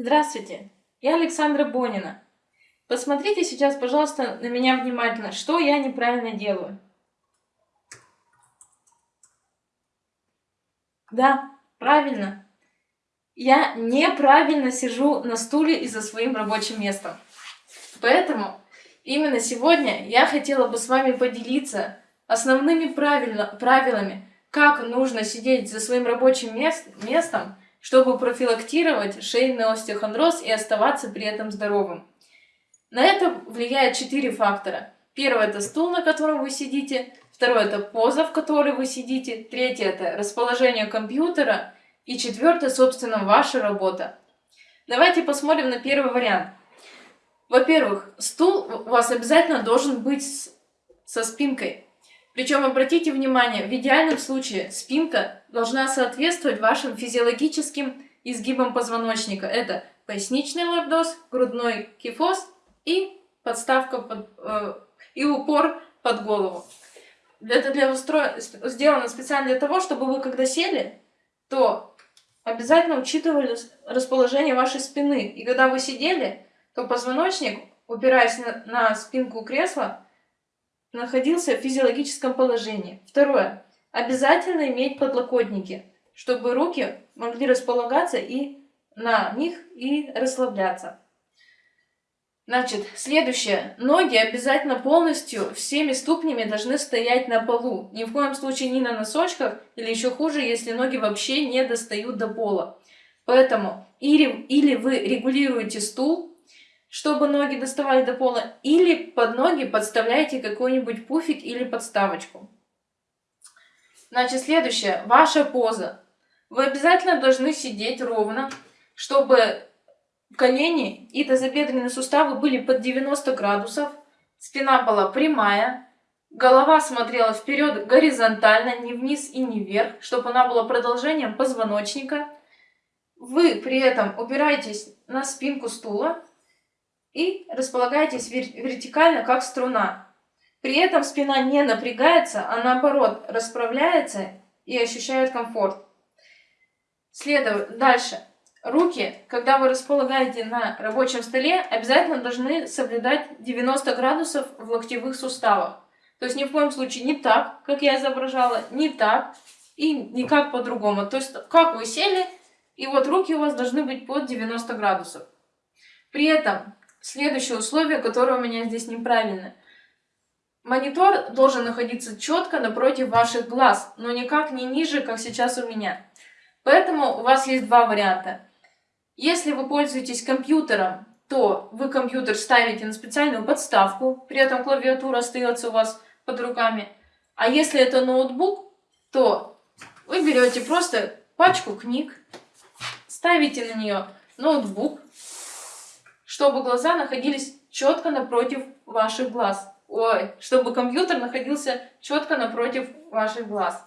Здравствуйте, я Александра Бонина. Посмотрите сейчас, пожалуйста, на меня внимательно, что я неправильно делаю. Да, правильно. Я неправильно сижу на стуле и за своим рабочим местом. Поэтому именно сегодня я хотела бы с вами поделиться основными правильно, правилами, как нужно сидеть за своим рабочим мест, местом, чтобы профилактировать шейный остеохондроз и оставаться при этом здоровым. На это влияет четыре фактора. Первый – это стул, на котором вы сидите. Второй – это поза, в которой вы сидите. Третий – это расположение компьютера. И четвертый, собственно, ваша работа. Давайте посмотрим на первый вариант. Во-первых, стул у вас обязательно должен быть со спинкой. Причем обратите внимание, в идеальном случае спинка должна соответствовать вашим физиологическим изгибам позвоночника. Это поясничный лордоз, грудной кифоз и подставка под, э, и упор под голову. Это для устро... сделано специально для того, чтобы вы когда сели, то обязательно учитывали расположение вашей спины. И когда вы сидели, то позвоночник, упираясь на, на спинку кресла, находился в физиологическом положении. Второе. Обязательно иметь подлокотники, чтобы руки могли располагаться и на них и расслабляться. Значит, следующее. Ноги обязательно полностью всеми ступнями должны стоять на полу. Ни в коем случае не на носочках, или еще хуже, если ноги вообще не достают до пола. Поэтому или, или вы регулируете стул, чтобы ноги доставали до пола, или под ноги подставляете какой-нибудь пуфик или подставочку. Значит, следующее. Ваша поза. Вы обязательно должны сидеть ровно, чтобы колени и тазобедренные суставы были под 90 градусов, спина была прямая, голова смотрела вперед горизонтально, не вниз и не вверх, чтобы она была продолжением позвоночника. Вы при этом упираетесь на спинку стула, и располагаетесь вертикально, как струна. При этом спина не напрягается, а наоборот расправляется и ощущает комфорт. Следует дальше. Руки, когда вы располагаете на рабочем столе, обязательно должны соблюдать 90 градусов в локтевых суставах. То есть ни в коем случае не так, как я изображала, не так и никак по-другому. То есть как вы сели, и вот руки у вас должны быть под 90 градусов. При этом Следующее условие, которое у меня здесь неправильно. Монитор должен находиться четко напротив ваших глаз, но никак не ниже, как сейчас у меня. Поэтому у вас есть два варианта. Если вы пользуетесь компьютером, то вы компьютер ставите на специальную подставку, при этом клавиатура остается у вас под руками. А если это ноутбук, то вы берете просто пачку книг, ставите на нее ноутбук, чтобы глаза находились четко напротив ваших глаз. Ой, чтобы компьютер находился четко напротив ваших глаз.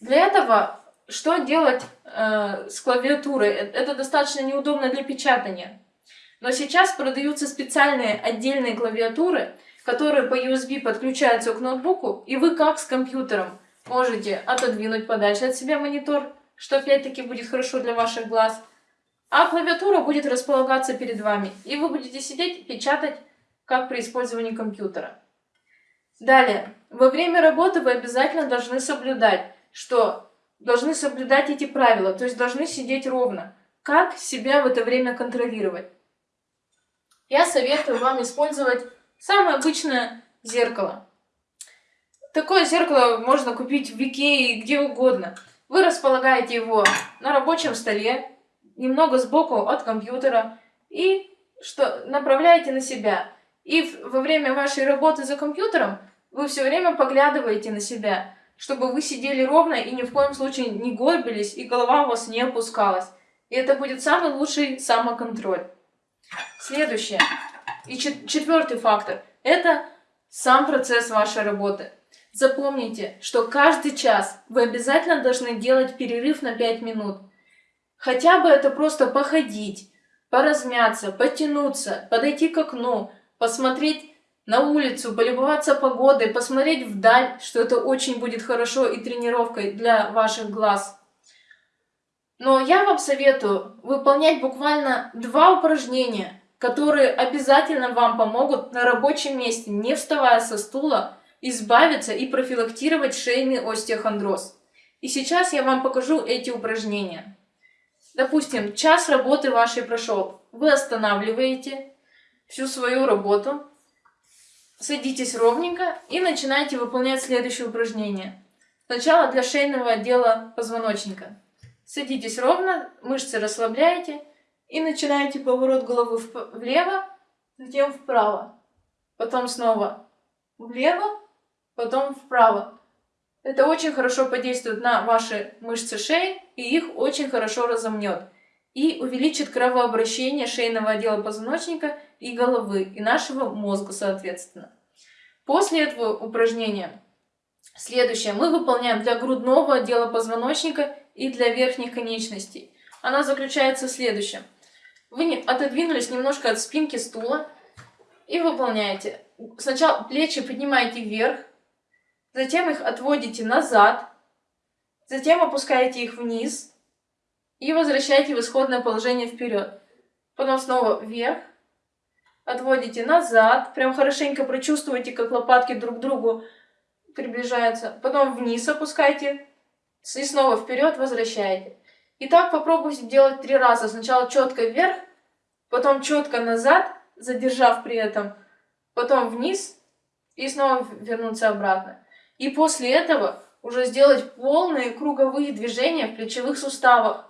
Для этого что делать э, с клавиатурой? Э, это достаточно неудобно для печатания. Но сейчас продаются специальные отдельные клавиатуры, которые по USB подключаются к ноутбуку, и вы как с компьютером можете отодвинуть подальше от себя монитор, что опять-таки будет хорошо для ваших глаз, а клавиатура будет располагаться перед вами, и вы будете сидеть печатать, как при использовании компьютера. Далее, во время работы вы обязательно должны соблюдать, что должны соблюдать эти правила, то есть должны сидеть ровно. Как себя в это время контролировать? Я советую вам использовать самое обычное зеркало. Такое зеркало можно купить в Икее где угодно. Вы располагаете его на рабочем столе, немного сбоку от компьютера и что направляете на себя. И во время вашей работы за компьютером вы все время поглядываете на себя, чтобы вы сидели ровно и ни в коем случае не горбились, и голова у вас не опускалась. И это будет самый лучший самоконтроль. Следующее. И четвертый фактор. Это сам процесс вашей работы. Запомните, что каждый час вы обязательно должны делать перерыв на 5 минут. Хотя бы это просто походить, поразмяться, потянуться, подойти к окну, посмотреть на улицу, полюбоваться погодой, посмотреть вдаль, что это очень будет хорошо и тренировкой для ваших глаз. Но я вам советую выполнять буквально два упражнения, которые обязательно вам помогут на рабочем месте, не вставая со стула, избавиться и профилактировать шейный остеохондроз. И сейчас я вам покажу эти упражнения. Допустим, час работы вашей прошел. Вы останавливаете всю свою работу, садитесь ровненько и начинаете выполнять следующее упражнение. Сначала для шейного отдела позвоночника. Садитесь ровно, мышцы расслабляете и начинаете поворот головы влево, затем вправо. Потом снова влево, потом вправо. Это очень хорошо подействует на ваши мышцы шеи и их очень хорошо разомнет. И увеличит кровообращение шейного отдела позвоночника и головы, и нашего мозга, соответственно. После этого упражнения Следующее мы выполняем для грудного отдела позвоночника и для верхних конечностей. Она заключается в следующем. Вы отодвинулись немножко от спинки стула и выполняете. Сначала плечи поднимаете вверх, затем их отводите назад, затем опускаете их вниз и возвращаете в исходное положение вперед. Потом снова вверх, отводите назад, прям хорошенько прочувствуйте, как лопатки друг к другу приближаются, потом вниз опускайте, и снова вперед возвращаете. И так попробуйте делать три раза. Сначала четко вверх, потом четко назад, задержав при этом, потом вниз и снова вернуться обратно. И после этого уже сделать полные круговые движения в плечевых суставах.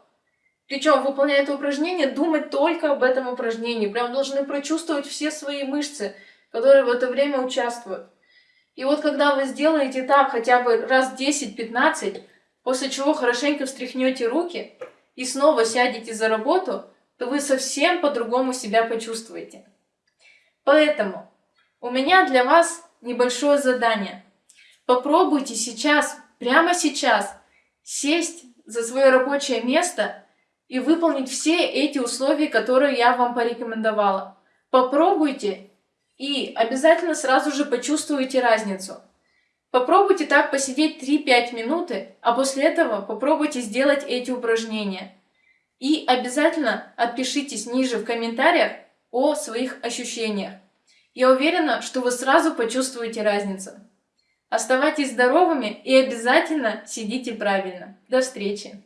Причем, выполняя это упражнение, думать только об этом упражнении. Прям должны прочувствовать все свои мышцы, которые в это время участвуют. И вот когда вы сделаете так хотя бы раз 10-15, после чего хорошенько встряхнете руки и снова сядете за работу, то вы совсем по-другому себя почувствуете. Поэтому у меня для вас небольшое задание. Попробуйте сейчас, прямо сейчас, сесть за свое рабочее место и выполнить все эти условия, которые я вам порекомендовала. Попробуйте и обязательно сразу же почувствуете разницу. Попробуйте так посидеть 3-5 минуты, а после этого попробуйте сделать эти упражнения. И обязательно отпишитесь ниже в комментариях о своих ощущениях. Я уверена, что вы сразу почувствуете разницу. Оставайтесь здоровыми и обязательно сидите правильно. До встречи!